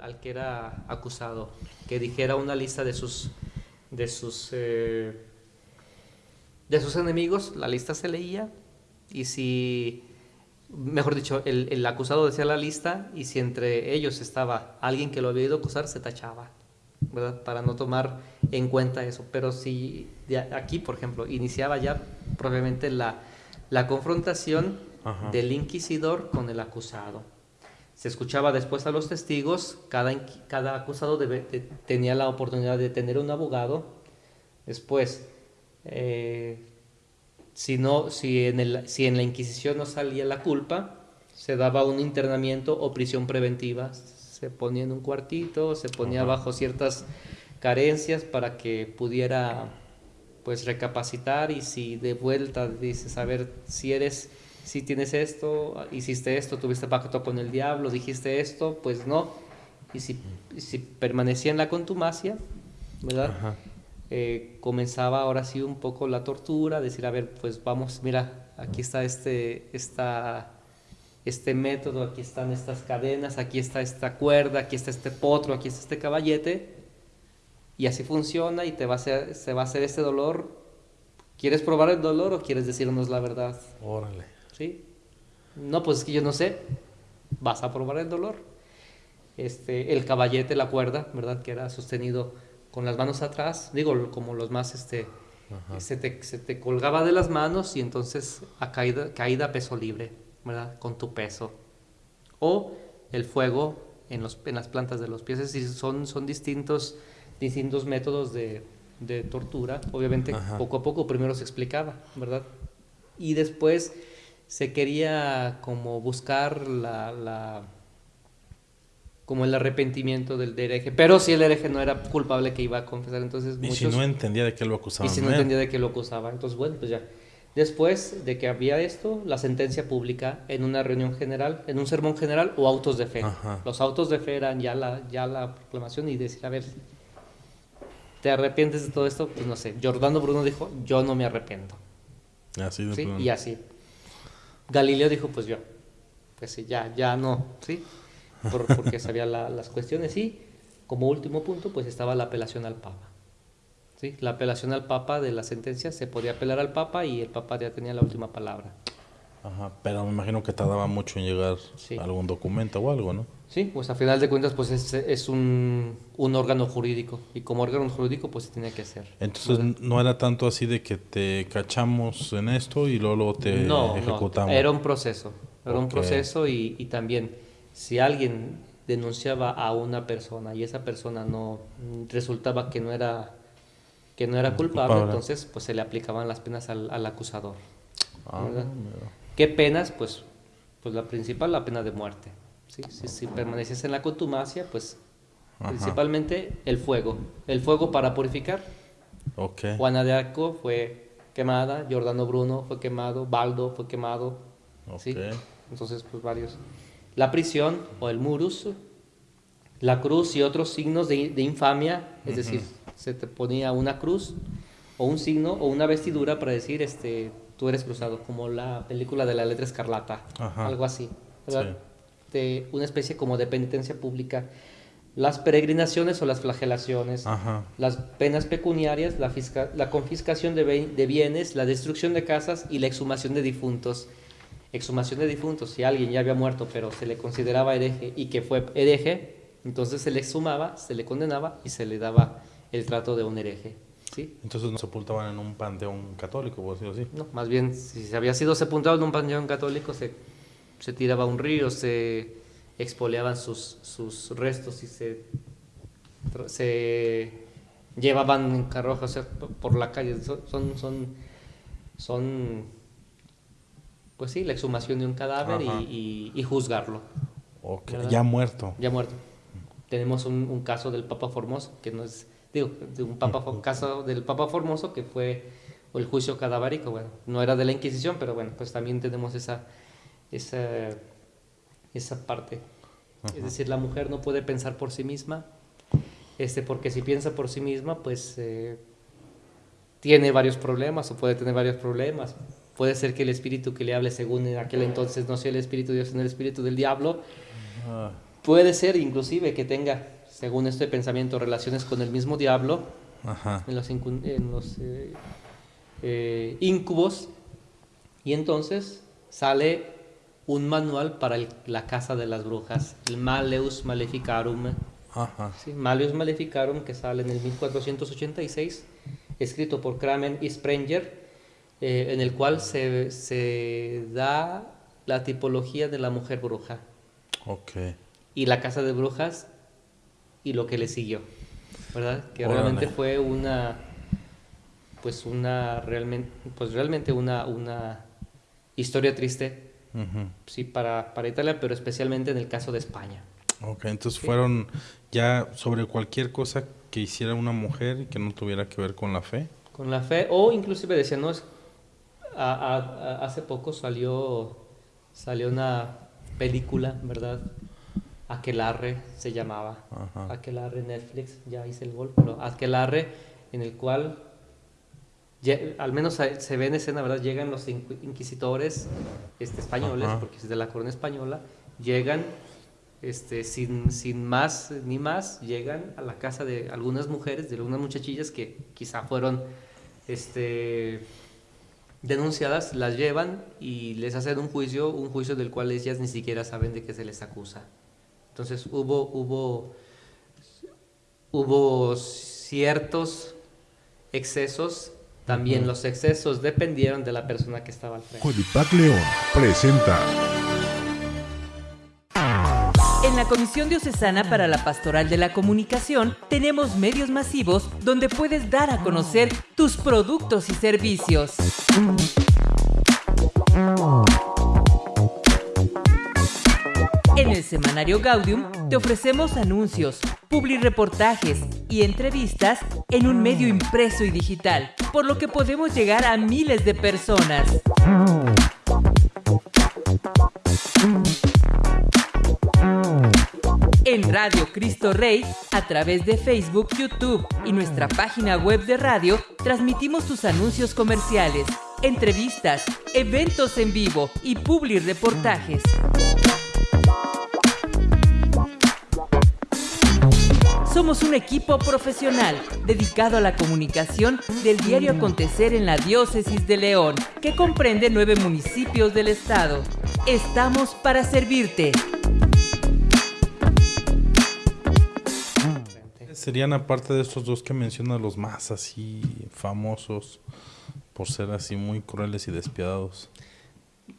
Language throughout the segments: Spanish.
al, que era acusado, que dijera una lista de sus, de sus, eh, de sus enemigos, la lista se leía y si, mejor dicho, el, el, acusado decía la lista y si entre ellos estaba alguien que lo había ido a acusar, se tachaba, ¿verdad? Para no tomar en cuenta eso. Pero si aquí, por ejemplo, iniciaba ya probablemente la, la confrontación del inquisidor con el acusado. Se escuchaba después a los testigos, cada, cada acusado tenía la oportunidad de tener un abogado. Después, eh, si, no, si, en el, si en la Inquisición no salía la culpa, se daba un internamiento o prisión preventiva. Se ponía en un cuartito, se ponía bajo ciertas carencias para que pudiera pues recapacitar y si de vuelta dices, a ver, si eres, si tienes esto, hiciste esto, tuviste pacto con el diablo, dijiste esto, pues no. Y si, si permanecía en la contumacia, ¿verdad? Eh, comenzaba ahora sí un poco la tortura, decir, a ver, pues vamos, mira, aquí está este, esta, este método, aquí están estas cadenas, aquí está esta cuerda, aquí está este potro, aquí está este caballete, y así funciona y te va a hacer, se va a hacer este dolor. ¿Quieres probar el dolor o quieres decirnos la verdad? Órale. ¿Sí? No, pues es que yo no sé. Vas a probar el dolor. Este, el caballete, la cuerda, ¿verdad? Que era sostenido con las manos atrás, digo, como los más, este, se te, se te, colgaba de las manos y entonces a caída, caída peso libre, ¿verdad? Con tu peso. O el fuego en, los, en las plantas de los pies, es decir, son, son distintos, distintos métodos de, de tortura. Obviamente, poco a poco primero se explicaba, ¿verdad? Y después se quería como buscar la como el arrepentimiento del hereje. Pero si el hereje no era culpable que iba a confesar, entonces... Y si no entendía de qué lo acusaba. Y si no entendía de qué lo acusaba. Entonces, bueno, pues ya. Después de que había esto, la sentencia pública en una reunión general, en un sermón general o autos de fe. Los autos de fe eran ya la, ya la proclamación y decir, a ver, ¿te arrepientes de todo esto? Pues no sé. Jordano Bruno dijo, yo no me arrepiento. Así de ¿Sí? Y así. Galileo dijo, pues yo. Pues sí, ya, ya no. ¿Sí? porque sabía las cuestiones y como último punto pues estaba la apelación al Papa. ¿sí? La apelación al Papa de la sentencia se podía apelar al Papa y el Papa ya tenía la última palabra. Ajá, pero me imagino que tardaba mucho en llegar algún documento o algo, ¿no? Sí, pues a final de cuentas pues es, es un, un, órgano jurídico y como órgano jurídico pues se tenía que hacer. Entonces no era tanto así de que te cachamos en esto y luego, te ejecutamos. No, era un proceso, era un proceso y, y también si alguien denunciaba a una persona y esa persona no resultaba que no era que no era culpable, entonces pues se le aplicaban las penas al, acusador. Ah, ¿Qué penas? Pues, pues la principal, la pena de muerte. ¿Sí? Si, si permaneces en la contumacia, pues principalmente el fuego. El fuego para purificar. Okay. Juana de Arco fue quemada, Giordano Bruno fue quemado, Baldo fue quemado. ¿sí? Entonces, pues varios la prisión o el murus, la cruz y otros signos de, infamia, es decir, se te ponía una cruz o un signo o una vestidura para decir, este, tú eres cruzado, como la película de la letra escarlata, algo así, ¿verdad? De una especie como de penitencia pública. Las peregrinaciones o las flagelaciones, las penas pecuniarias, la, la confiscación de, de bienes, la destrucción de casas y la exhumación de difuntos exhumación de difuntos, si alguien ya había muerto pero se le consideraba hereje y que fue hereje, entonces se le exhumaba, se le condenaba y se le daba el trato de un hereje. ¿sí? Entonces no sepultaban en un panteón católico, por decirlo así. No, más bien, si se había sido sepultado en un panteón católico, se, se tiraba a un río, se expoliaban sus, sus restos y se, se llevaban en carrojas por la calle. Son, son, son pues sí, la exhumación de un cadáver y, juzgarlo. ya muerto. Ya muerto. Tenemos un, caso del Papa Formoso, que no es, digo, de un papa, caso del Papa Formoso que fue el juicio cadavérico, bueno, no era de la Inquisición, pero bueno, pues también tenemos esa, esa, esa parte. Es decir, la mujer no puede pensar por sí misma, este, porque si piensa por sí misma, pues eh, tiene varios problemas o puede tener varios problemas Puede ser que el espíritu que le hable según en aquel entonces no sea el espíritu de Dios, sino el espíritu del diablo. Puede ser inclusive que tenga, según este pensamiento, relaciones con el mismo diablo en los, en los eh, eh, incubos y entonces sale un manual para la casa de las brujas, el Maleus Maleficarum. Ajá. Maleus Maleficarum que sale en el 1486, escrito por Kramen y Sprenger, eh, en el cual se, se da la tipología de la mujer bruja. Okay y La Casa de Brujas y lo que le siguió, ¿verdad? Que realmente fue una, pues una, realmente, pues realmente una, una historia triste, sí, para, para Italia, pero especialmente en el caso de España. Ok, entonces fueron ya sobre cualquier cosa que hiciera una mujer y que no tuviera que ver con la fe. Con la fe, o inclusive decían, no, es, hace poco salió, salió una película, ¿verdad? Aquelarre se llamaba. Aquelarre Netflix, ya hice el gol, pero Aquelarre en el cual al menos se ve en escena, ¿verdad? Llegan los inquisitores este, españoles, porque es de la corona española, llegan este, sin, sin más ni más, llegan a la casa de algunas mujeres, de algunas muchachillas que quizá fueron este, denunciadas, las llevan y les hacen un juicio, un juicio del cual ellas ni siquiera saben de qué se les acusa. Entonces hubo, hubo, hubo ciertos excesos, también los excesos dependieron de la persona que estaba al frente. Codipac León presenta. En la Comisión Diocesana para la Pastoral de la Comunicación tenemos medios masivos donde puedes dar a conocer tus productos y servicios. El semanario Gaudium te ofrecemos anuncios, reportajes y entrevistas en un medio impreso y digital, por lo que podemos llegar a miles de personas. En Radio Cristo Rey, a través de Facebook, YouTube y nuestra página web de radio, transmitimos tus anuncios comerciales, entrevistas, eventos en vivo y reportajes. Somos un equipo profesional dedicado a la comunicación del diario acontecer en la diócesis de León, que comprende nueve municipios del estado. Estamos para servirte. Serían aparte de estos dos que mencionas los más así famosos por ser así muy crueles y despiadados.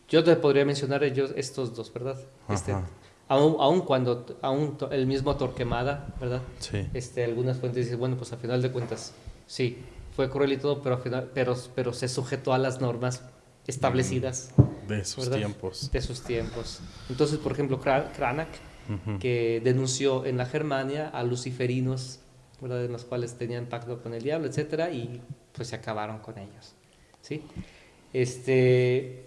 Yo te podría mencionar ellos estos dos, ¿verdad? Este, Aún, cuando, aún el mismo Torquemada, ¿verdad? Sí. Este, algunas fuentes dicen, bueno, pues a final de cuentas, sí, fue cruel y todo, pero, final, pero, pero se sujetó a las normas establecidas. De sus tiempos. De sus tiempos. Entonces, por ejemplo, Cranach, que denunció en la Germania a luciferinos, ¿verdad? En los cuales tenían pacto con el diablo, etcétera, y pues se acabaron con ellos, ¿sí? Este,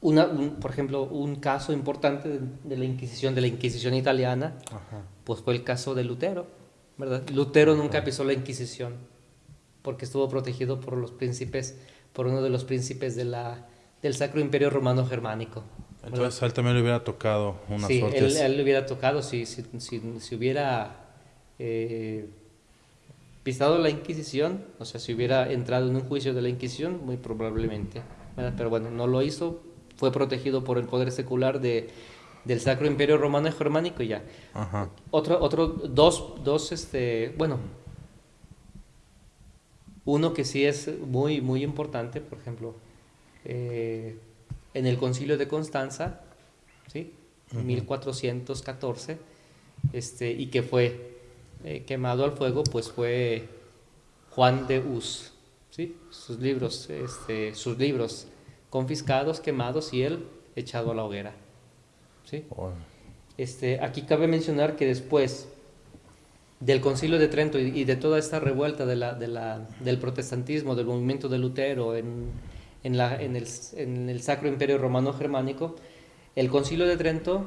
una, por ejemplo, un caso importante de, la Inquisición, de la Inquisición italiana, pues fue el caso de Lutero, ¿verdad? Lutero nunca pisó la Inquisición porque estuvo protegido por los príncipes, por uno de los príncipes de la, del Sacro Imperio Romano Germánico. Entonces a él también le hubiera tocado una sí, él, él, le hubiera tocado si, si, si, hubiera eh, pisado la Inquisición, o sea, si hubiera entrado en un juicio de la Inquisición, muy probablemente. Pero bueno, no lo hizo fue protegido por el poder secular de, del Sacro Imperio Romano y Germánico y ya. Otro, otro, dos, dos, este, bueno, uno que sí es muy, muy importante, por ejemplo, eh, en el concilio de Constanza, ¿sí? 1414, este, y que fue eh, quemado al fuego, pues fue Juan de Hus, ¿sí? Sus libros, este, sus libros confiscados, quemados y él echado a la hoguera. ¿Sí? Este, aquí cabe mencionar que después del concilio de Trento y, de toda esta revuelta de la, de la, del protestantismo, del movimiento de Lutero en, en, la, en, el, en el Sacro Imperio Romano Germánico, el concilio de Trento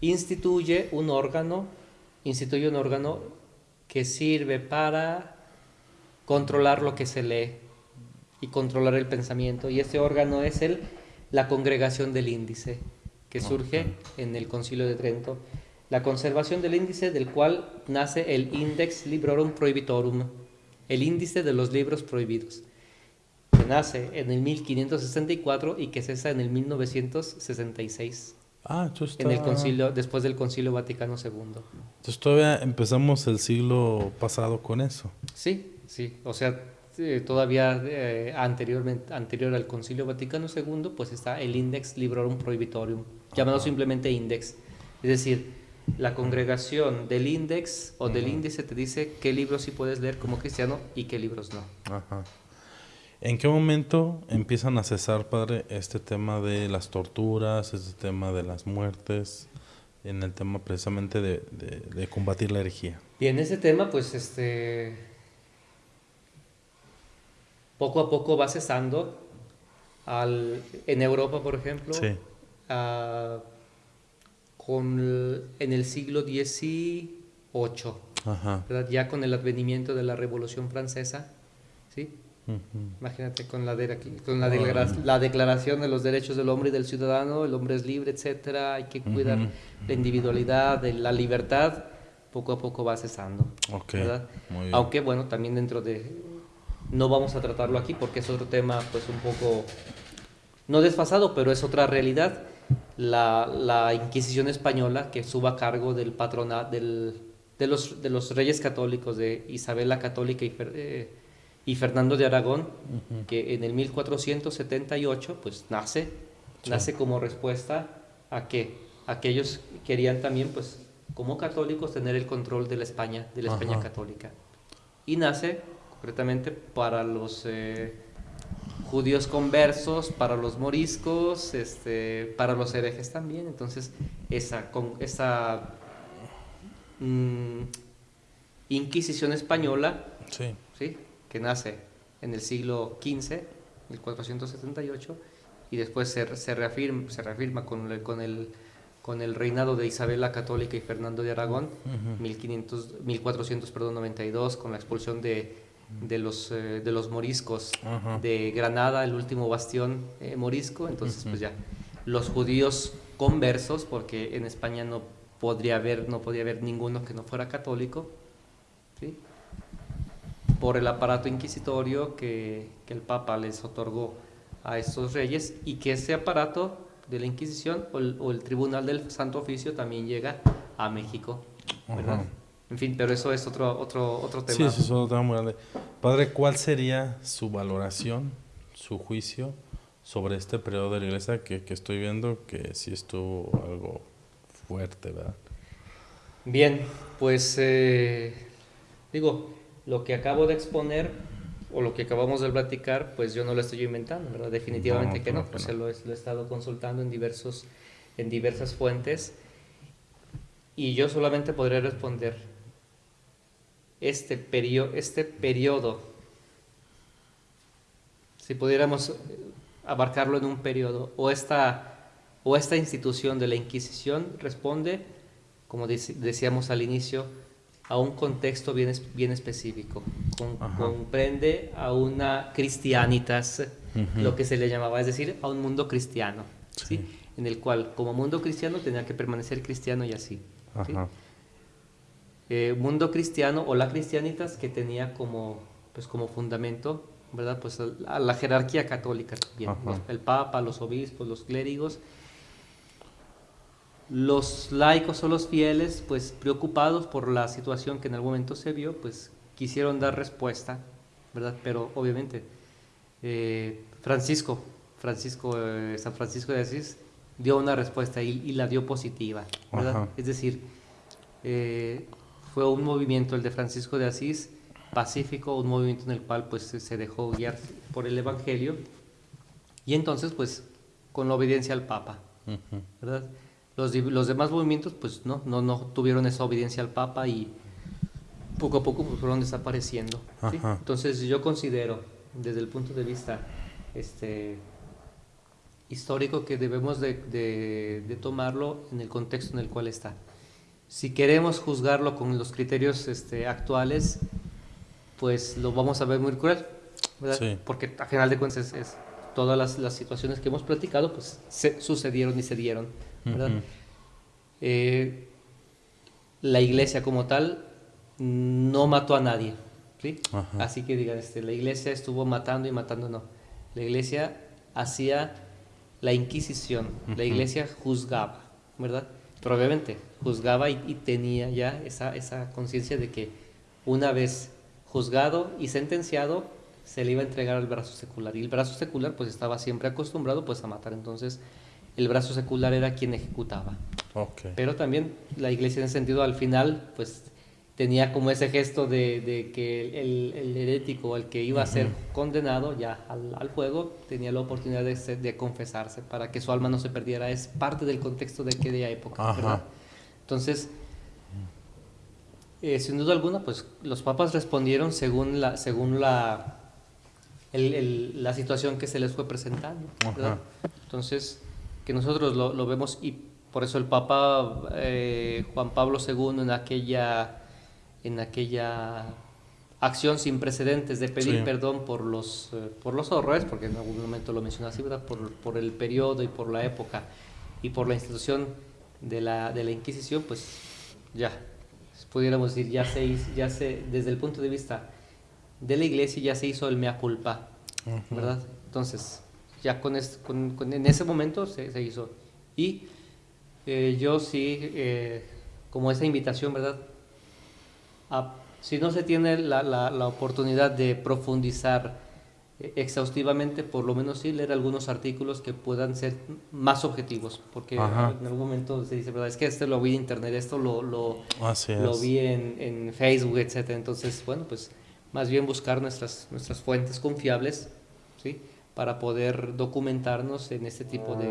instituye un órgano, instituye un órgano que sirve para controlar lo que se lee y controlar el pensamiento. Y ese órgano es el, la congregación del índice. que surge en el Concilio de Trento. La conservación del índice del cual nace el Index Librorum Prohibitorum, el índice de los libros prohibidos, que nace en el 1564 y que cesa en el 1966. Ah, entonces En el está- concilio, después del Concilio Vaticano II. Entonces todavía empezamos el siglo pasado con eso. Sí, sí. O sea, eh, todavía eh, anteriormente, anterior al Concilio Vaticano II, pues está el Index Librorum Prohibitorium, llamado simplemente Index. Es decir, la congregación del Index o del índice te dice qué libros sí puedes leer como cristiano y qué libros no. Ajá. ¿En qué momento empiezan a cesar, padre, este tema de las torturas, este tema de las muertes, en el tema precisamente de, de- de combatir la herejía? Y en ese tema, pues, este, poco a poco va cesando. Al, en Europa, por ejemplo, Sí. ah, con el- en el siglo XVIII, ya con el advenimiento de la Revolución Francesa, ¿sí? Ujú. Imagínate con la, de- con la, declara- la declaración de los derechos del hombre y del ciudadano, el hombre es libre, etcétera, hay que cuidar Ujú. la individualidad, de la libertad, poco a poco va cesando. Ok, ¿verdad? muy bien. Aunque bueno, también dentro de... No vamos a tratarlo aquí porque es otro tema pues un poco... No desfasado, pero es otra realidad. La, la Inquisición española que suba a cargo del patronato del, de, los, de los reyes católicos de Isabel la Católica y, eh, y Fernando de Aragón, que en el 1478 pues nace, nace como respuesta a que aquellos querían también pues como católicos tener el control de la España, de la España católica. Y nace concretamente para los eh, judíos conversos, para los moriscos, este, para los herejes también. Entonces, esa, con, esa mm, Inquisición española Sí. ¿sí? que nace en el siglo XV, 1478, y después se, se reafirma, se reafirma con, el, con, el, con el reinado de Isabel la Católica y Fernando de Aragón, 1500, 1400, perdón, 92, con la expulsión de, de, los, eh, de los moriscos Ajá. de Granada, el último bastión eh, morisco, entonces pues ya, los judíos conversos, porque en España no podría haber, no podía haber ninguno que no fuera católico, ¿sí? por el aparato inquisitorio que, que el Papa les otorgó a estos reyes y que ese aparato de la Inquisición o el, o el Tribunal del Santo Oficio también llega a México. En fin, pero eso es otro, otro, otro Sí, tema. eso es otro tema muy grande. Padre, ¿cuál sería su valoración, su juicio sobre este periodo de la iglesia que, que estoy viendo que sí estuvo algo fuerte, ¿verdad? Bien, pues eh, digo, lo que acabo de exponer o lo que acabamos de platicar, pues yo no lo estoy inventando, ¿verdad? Definitivamente No, que no, pues no. lo, he, lo he estado consultando en, diversos, en diversas fuentes y yo solamente podré responder este, perio, este periodo, si pudiéramos eh, abarcarlo en un periodo, o esta, o esta institución de la Inquisición responde, como dec- decíamos al inicio, a un contexto bien, bien específico. Con- comprende a una cristianitas, Ujú. lo que se le llamaba, es decir, a un mundo cristiano, ¿sí? Sí. en el cual como mundo cristiano tenía que permanecer cristiano y así. ¿sí? Eh, mundo cristiano o la cristianitas que tenía como, pues, como fundamento, ¿verdad? Pues a la jerarquía católica también, Ajá. los- el papa, los obispos, los clérigos. Los laicos o los fieles, pues preocupados por la situación que en algún momento se vio, pues quisieron dar respuesta, ¿verdad? Pero obviamente eh, Francisco, Francisco, eh, San Francisco de Asís dio una respuesta y, y la dio positiva. Es decir, eh, fue un movimiento el de Francisco de Asís pacífico, un movimiento en el cual pues se- dejó guiar por el Evangelio y entonces pues con la obediencia al Papa. ¿verdad? Los, los demás movimientos pues no, no, no tuvieron esa obediencia al Papa y poco a poco pues, fueron desapareciendo. Entonces yo considero desde el punto de vista este, histórico que debemos de, de- de tomarlo en el contexto en el cual está. Si queremos juzgarlo con los criterios este, actuales, pues lo vamos a ver muy cruel, ¿verdad? Sí. Porque a final de cuentas es, es- todas las, las situaciones que hemos platicado, pues se sucedieron y se dieron ¿verdad? Eh, la iglesia como tal no mató a nadie, ¿sí? Así que digan, este, la iglesia estuvo matando y matando, no. La iglesia hacía la inquisición, la iglesia juzgaba, ¿verdad? Pero obviamente juzgaba y, y tenía ya esa, esa conciencia de que una vez juzgado y sentenciado, se le iba a entregar al brazo secular. Y el brazo secular pues estaba siempre acostumbrado pues a matar. Entonces el brazo secular era quien ejecutaba. Ok. Pero también la iglesia en ese sentido al final pues tenía como ese gesto de, de que el, el herético, el que iba a ser condenado ya al, al fuego, tenía la oportunidad de, ser- de confesarse para que su alma no se perdiera. Es parte del contexto de aquella época. Entonces, eh, sin duda alguna, pues los papas respondieron según la, según la, el- el- la situación que se les fue presentando. Entonces, que nosotros lo, lo vemos y por eso el Papa eh, Juan Pablo II en aquella, en aquella acción sin precedentes de pedir Sí. perdón por los, eh, por los horrores, porque en algún momento lo mencionó así, ¿verdad? Por, por el periodo y por la época y por la institución de la, de la Inquisición, pues ya, pudiéramos decir, ya se, hizo- ya se, desde el punto de vista de la iglesia ya se hizo el mea culpa. ¿verdad? Entonces, ya con, es- con- con- en ese momento se, se hizo. Y eh, yo sí, eh, como esa invitación, ¿verdad? A- si no se tiene la, la- la oportunidad de profundizar eh, exhaustivamente, por lo menos sí leer algunos artículos que puedan ser más objetivos, porque Ajá. en algún momento se dice, ¿verdad? Es que este lo vi en internet, esto lo, lo, lo vi en, en Facebook, etcétera. Entonces, bueno, pues más bien buscar nuestras, nuestras fuentes confiables, ¿sí? Para poder documentarnos en este tipo de...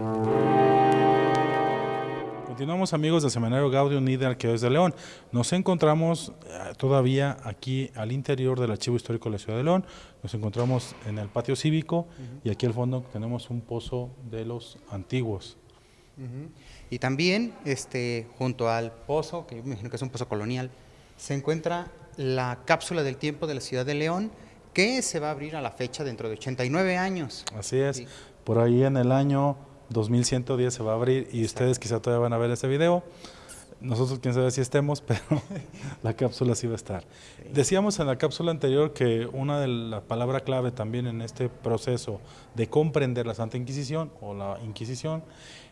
Continuamos amigos del Seminario Gaudium y de Arqueos de León. Nos encontramos eh, todavía aquí al interior del Archivo Histórico de la Ciudad de León. Nos encontramos en el patio cívico y aquí al fondo tenemos un pozo de los antiguos. Y también, este, junto al pozo, que yo me imagino que es un pozo colonial, se encuentra la cápsula del tiempo de la ciudad de León, que se va a abrir a la fecha dentro de 89 años. Así es. Sí. Por ahí en el año 2110 se va a abrir y ustedes quizá todavía van a ver ese video. Nosotros quién sabe si estemos, pero la cápsula sí va a estar. Decíamos en la cápsula anterior que una de las palabras clave también en este proceso de comprender la Santa Inquisición o la Inquisición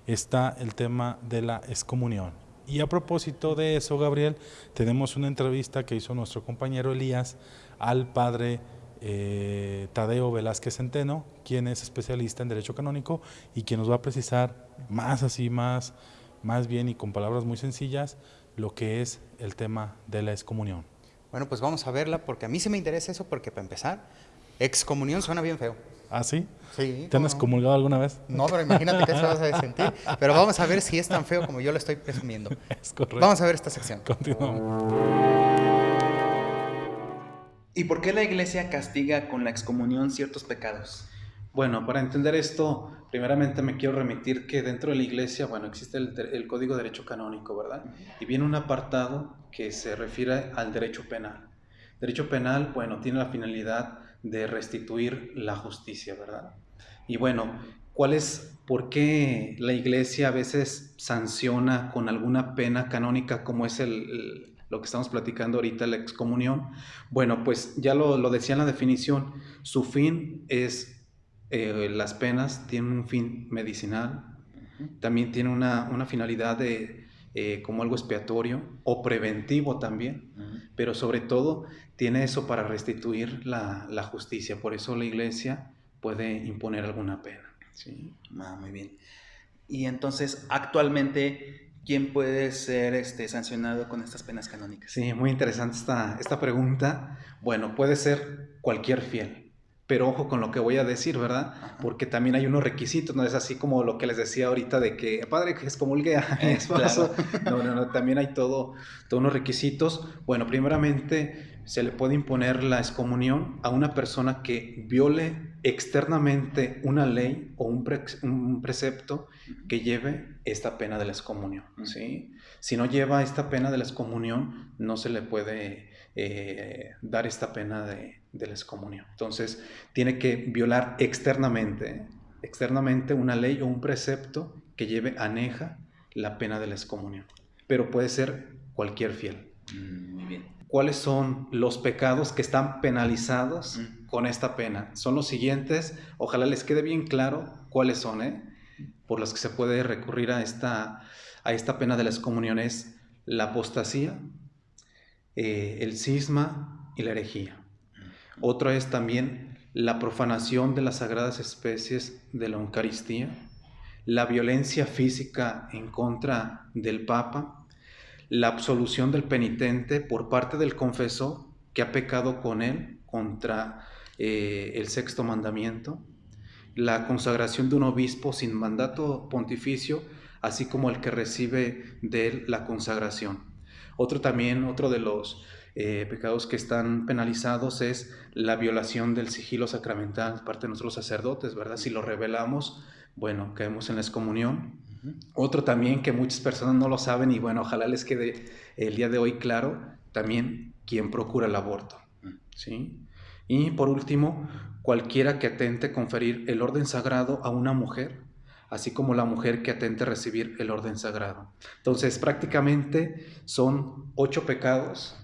está el tema de la excomunión. Y a propósito de eso, Gabriel, tenemos una entrevista que hizo nuestro compañero Elías al padre eh, Tadeo Velázquez Centeno, quien es especialista en Derecho Canónico y quien nos va a precisar más así, más, más bien y con palabras muy sencillas, lo que es el tema de la excomunión. Bueno, pues vamos a verla, porque a mí sí me interesa eso, porque para empezar, excomunión suena bien feo. ¿Ah, sí? Sí. ¿Te han excomulgado alguna vez? No, pero imagínate qué se vas a sentir. Pero vamos a ver si es tan feo como yo lo estoy presumiendo. Es correcto. Vamos a ver esta sección. Continuamos. ¿Y por qué la iglesia castiga con la excomunión ciertos pecados? Bueno, para entender esto, primeramente me quiero remitir que dentro de la iglesia, bueno, existe el, Código de Derecho Canónico, ¿verdad? Y viene un apartado que se refiere al derecho penal. Derecho penal, bueno, tiene la finalidad de restituir la justicia, ¿verdad? Y bueno, ¿cuál es, por qué la iglesia a veces sanciona con alguna pena canónica como es el, el- lo que estamos platicando ahorita, la excomunión? Bueno, pues ya lo, lo decía en la definición, su fin es eh, las penas tienen un fin medicinal, también tiene una, una finalidad de, eh, como algo expiatorio o preventivo también, pero sobre todo tiene eso para restituir la, la justicia. Por eso la iglesia puede imponer alguna pena. ¿sí? Ah, muy bien. Y entonces, actualmente, ¿quién puede ser este, sancionado con estas penas canónicas? Sí, muy interesante esta, esta pregunta. Bueno, puede ser cualquier fiel, pero ojo con lo que voy a decir, ¿verdad? Ajá. Porque también hay unos requisitos, no es así como lo que les decía ahorita de que, padre, que excomulgue a mi Eh, esposo. No, no, no, también hay todo, todos unos requisitos. Bueno, primeramente se le puede imponer la excomunión a una persona que viole externamente una ley o un, pre- un precepto que lleve esta pena de la excomunión, ¿sí? Si no lleva esta pena de la excomunión, no se le puede eh, dar esta pena de, de la excomunión. Entonces, tiene que violar externamente, externamente una ley o un precepto que lleve aneja la pena de la excomunión. Pero puede ser cualquier fiel. Mm, muy bien. ¿Cuáles son los pecados que están penalizados Mm. con esta pena? Son los siguientes. Ojalá les quede bien claro cuáles son, ¿eh? por los que se puede recurrir a esta, a esta pena de la excomunión. Es la apostasía, eh, el cisma y la herejía. Otro es también la profanación de las sagradas especies de la Eucaristía, la violencia física en contra del Papa, la absolución del penitente por parte del confesor que ha pecado con él contra eh, el sexto mandamiento, la consagración de un obispo sin mandato pontificio, así como el que recibe de él la consagración. Otro también, otro de los eh, pecados que están penalizados es la violación del sigilo sacramental parte de nosotros sacerdotes, ¿verdad? Si lo revelamos, bueno, caemos en la excomunión. Otro también que muchas personas no lo saben y bueno, ojalá les quede el día de hoy claro, también quien procura el aborto, ¿sí? Y por último, cualquiera que atente conferir el orden sagrado a una mujer, así como la mujer que atente recibir el orden sagrado. Entonces, prácticamente son ocho pecados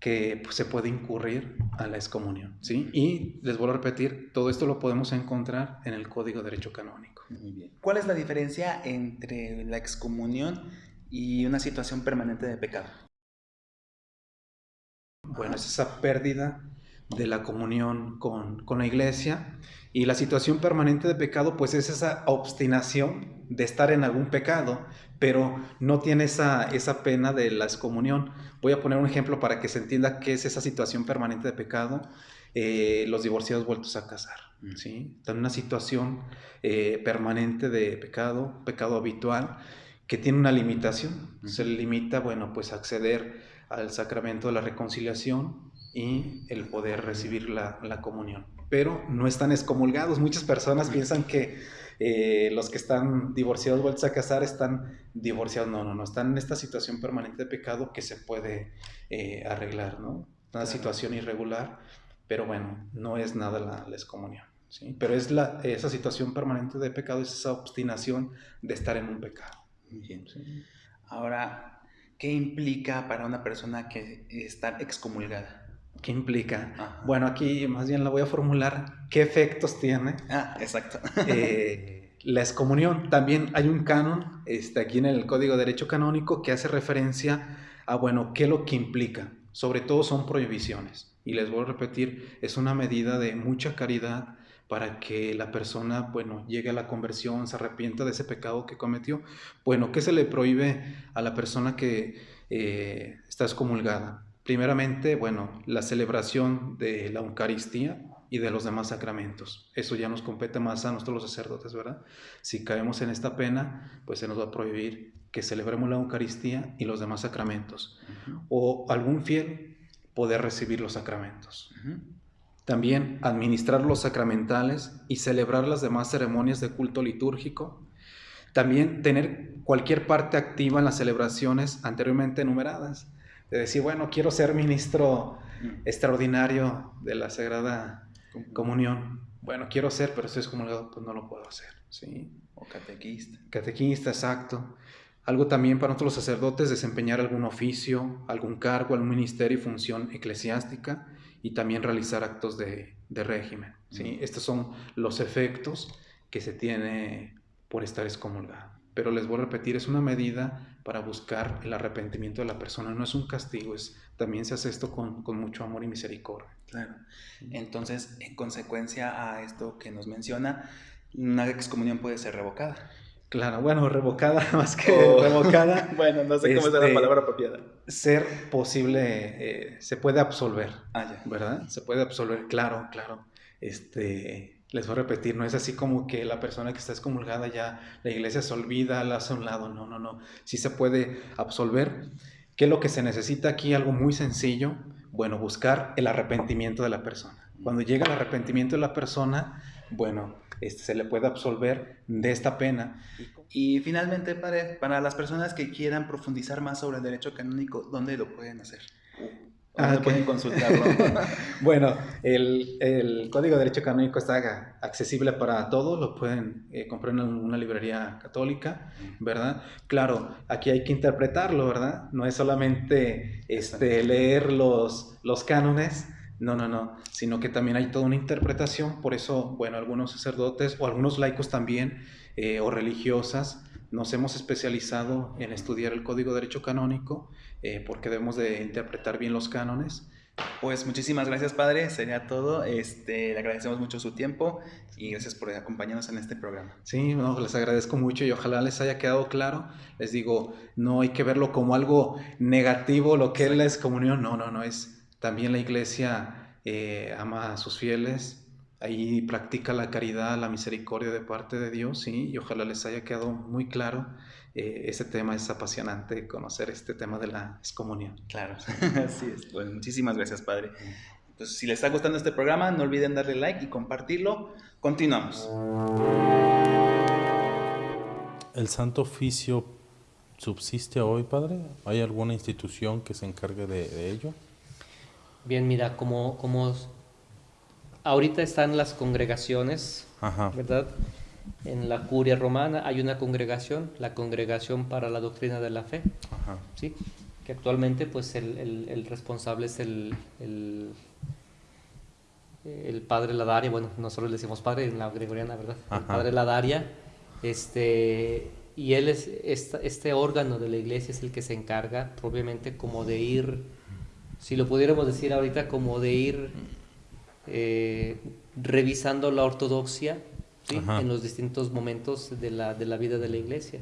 que pues, se puede incurrir a la excomunión, ¿sí? Y les vuelvo a repetir, todo esto lo podemos encontrar en el Código de Derecho Canónico. Muy bien. ¿Cuál es la diferencia entre la excomunión y una situación permanente de pecado? Bueno, es esa pérdida de la comunión con, con la iglesia y la situación permanente de pecado, pues es esa obstinación de estar en algún pecado, pero no tiene esa, esa pena de la excomunión. Voy a poner un ejemplo para que se entienda qué es esa situación permanente de pecado. Eh, los divorciados vueltos a casar, ¿sí? Están en una situación eh, permanente de pecado, pecado habitual, que tiene una limitación. Se le limita, bueno, pues acceder al sacramento de la reconciliación y el poder recibir la, la comunión. Pero no están excomulgados. Muchas personas piensan que eh, los que están divorciados, vueltos a casar, están divorciados. No, no, no. Están en esta situación permanente de pecado que se puede eh, arreglar, ¿no? Una Claro. situación irregular, pero bueno, no es nada la, la excomunión. ¿sí? Pero es la, esa situación permanente de pecado, es esa obstinación de estar en un pecado. Muy bien. ¿sí? Ahora, ¿qué implica para una persona que estar excomulgada? ¿Qué implica? Ajá. Bueno, aquí más bien la voy a formular. ¿Qué efectos tiene Ah, exacto. eh, la excomunión? También hay un canon este, aquí en el Código de Derecho Canónico que hace referencia a, bueno, qué es lo que implica. Sobre todo son prohibiciones. Y les voy a repetir, es una medida de mucha caridad para que la persona, bueno, llegue a la conversión, se arrepienta de ese pecado que cometió. Bueno, ¿qué se le prohíbe a la persona que eh, está excomulgada? Primeramente, bueno, la celebración de la Eucaristía y de los demás sacramentos. Eso ya nos compete más a nosotros los sacerdotes, ¿verdad? Si caemos en esta pena, pues se nos va a prohibir que celebremos la Eucaristía y los demás sacramentos. O algún fiel poder recibir los sacramentos. También administrar los sacramentales y celebrar las demás ceremonias de culto litúrgico. También tener cualquier parte activa en las celebraciones anteriormente enumeradas. De decir, bueno, quiero ser ministro extraordinario de la Sagrada Comunión. Bueno, quiero ser, pero estoy excomulgado, pues no lo puedo hacer. ¿sí? O catequista. Catequista, exacto. Algo también para nosotros los sacerdotes, desempeñar algún oficio, algún cargo, algún ministerio y función eclesiástica y también realizar actos de, de régimen. ¿sí? Estos son los efectos que se tiene por estar excomulgado. Pero les voy a repetir, es una medida para buscar el arrepentimiento de la persona, no es un castigo, es, también se hace esto con, con mucho amor y misericordia. Claro. Entonces, en consecuencia a esto que nos menciona, una excomunión puede ser revocada. Claro, bueno, revocada más que O- revocada. bueno, no sé cómo es la Este, palabra apropiada. ser posible, eh, se puede absolver, Ah, ya. ¿verdad? Se puede absolver, claro, claro. Este, les voy a repetir, no es así como que la persona que está excomulgada ya la iglesia se olvida, la hace a un lado, no, no, no. Sí se puede absolver. ¿Qué es lo que se necesita aquí? Algo muy sencillo. Bueno, buscar el arrepentimiento de la persona. Cuando llega el arrepentimiento de la persona, bueno, este, se le puede absolver de esta pena. Y finalmente, para las personas que quieran profundizar más sobre el derecho canónico, ¿dónde lo pueden hacer? Ah, pueden consultarlo. bueno, el, el, Código de Derecho Canónico está accesible para todos, lo pueden eh, comprar en una librería católica, ¿verdad? Claro, aquí hay que interpretarlo, ¿verdad? No es solamente este, leer los, los cánones, no, no, no, sino que también hay toda una interpretación, por eso, bueno, algunos sacerdotes o algunos laicos también, eh, o religiosas, nos hemos especializado en estudiar el Código de Derecho Canónico eh, porque debemos de interpretar bien los cánones. Pues muchísimas gracias, Padre. Sería todo. Este, le agradecemos mucho su tiempo y gracias por acompañarnos en este programa. Sí, no, les agradezco mucho y ojalá les haya quedado claro. Les digo, no hay que verlo como algo negativo, lo que es la excomunión. No, no, no. Es también la iglesia eh, ama a sus fieles, ahí practica la caridad, la misericordia de parte de Dios, ¿sí? y ojalá les haya quedado muy claro. Eh, ese tema es apasionante, conocer este tema de la excomunión. Claro, así es. Bueno, muchísimas gracias, Padre. Entonces, si les está gustando este programa, no olviden darle like y compartirlo. Continuamos. ¿El Santo Oficio subsiste hoy, Padre? ¿Hay alguna institución que se encargue de, ello? Bien, mira, como, como ahorita están las congregaciones, ¿verdad? En la curia romana hay una congregación, la Congregación para la Doctrina de la Fe, ¿sí? que actualmente pues el, el, responsable es el, el, el, padre Ladaria, bueno, nosotros le decimos padre en la gregoriana, ¿verdad? El padre Ladaria, este, y él es, este, este órgano de la iglesia es el que se encarga propiamente como de ir, si lo pudiéramos decir ahorita, como de ir eh, revisando la ortodoxia en los distintos momentos de la, de la vida de la iglesia.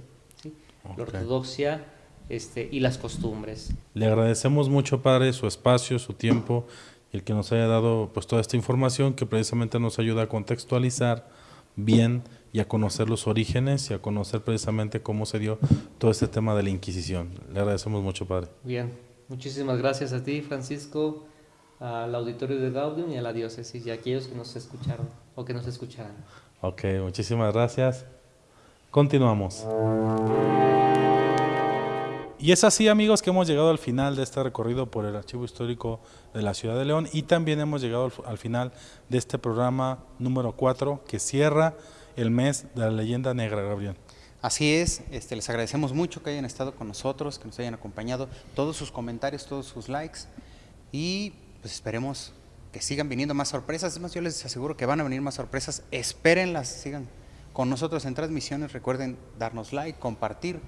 La ortodoxia este, y las costumbres. Le agradecemos mucho, Padre, su espacio, su tiempo y el que nos haya dado pues, toda esta información que precisamente nos ayuda a contextualizar bien y a conocer los orígenes y a conocer precisamente cómo se dio todo este tema de la Inquisición. Le agradecemos mucho, Padre. Bien, muchísimas gracias a ti, Francisco al auditorio de Gaudium y a la diócesis y a aquellos que nos escucharon o que nos escucharan. Ok, muchísimas gracias. Continuamos. Y es así amigos que hemos llegado al final de este recorrido por el Archivo Histórico de la Ciudad de León y también hemos llegado al, final de este programa número 4 que cierra el mes de la leyenda negra, Gabriel. Así es, este, les agradecemos mucho que hayan estado con nosotros, que nos hayan acompañado, todos sus comentarios, todos sus likes y pues esperemos que sigan viniendo más sorpresas. Es más, yo les aseguro que van a venir más sorpresas. Espérenlas, sigan con nosotros en transmisiones. Recuerden darnos like, compartir.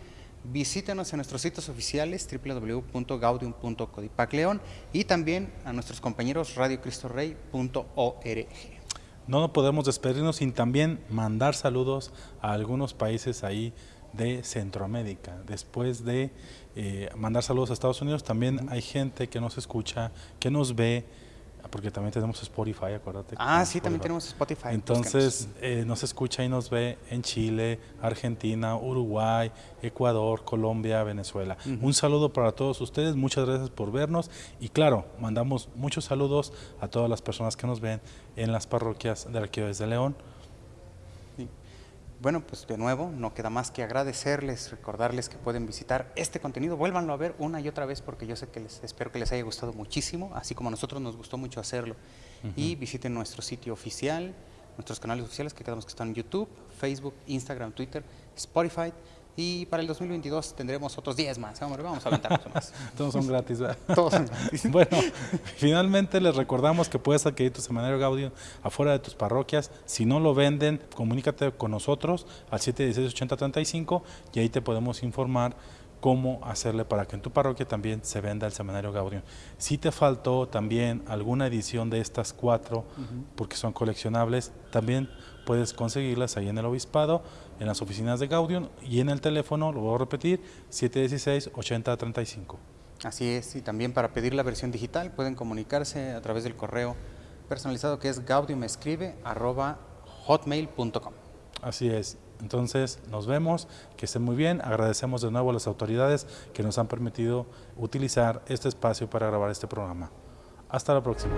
Visítenos en nuestros sitios oficiales www.gaudium.codipacleon y también a nuestros compañeros radiocristorey.org. No podemos despedirnos sin también mandar saludos a algunos países ahí de Centroamérica. Después de eh, mandar saludos a Estados Unidos, también hay gente que nos escucha, que nos ve, porque también tenemos Spotify, acuérdate. Ah, sí, también tenemos Spotify. Entonces, eh, nos escucha y nos ve en Chile, Argentina, Uruguay, Ecuador, Colombia, Venezuela. Un saludo para todos ustedes, muchas gracias por vernos y claro, mandamos muchos saludos a todas las personas que nos ven en las parroquias de Arquidiócesis de León bueno, pues de nuevo, no queda más que agradecerles, recordarles que pueden visitar este contenido, vuélvanlo a ver una y otra vez porque yo sé que les espero que les haya gustado muchísimo, así como a nosotros nos gustó mucho hacerlo. Y visiten nuestro sitio oficial, nuestros canales oficiales que quedamos que están en YouTube, Facebook, Instagram, Twitter, Spotify y para el 2022 tendremos otros 10 más. Vamos, vamos a aventarnos más. Todos son gratis, ¿verdad? Todos son gratis. bueno, finalmente les recordamos que puedes adquirir tu semanario Gaudio afuera de tus parroquias. Si no lo venden, comunícate con nosotros al 716-8035 y ahí te podemos informar cómo hacerle para que en tu parroquia también se venda el semanario Gaudium. Si te faltó también alguna edición de estas cuatro, porque son coleccionables, también puedes conseguirlas ahí en el obispado, en las oficinas de Gaudium y en el teléfono, lo voy a repetir, 716-8035. Así es, y también para pedir la versión digital pueden comunicarse a través del correo personalizado que es gaudiumescribe.hotmail.com. Así es. Entonces, nos vemos, que estén muy bien. Agradecemos de nuevo a las autoridades que nos han permitido utilizar este espacio para grabar este programa. Hasta la próxima.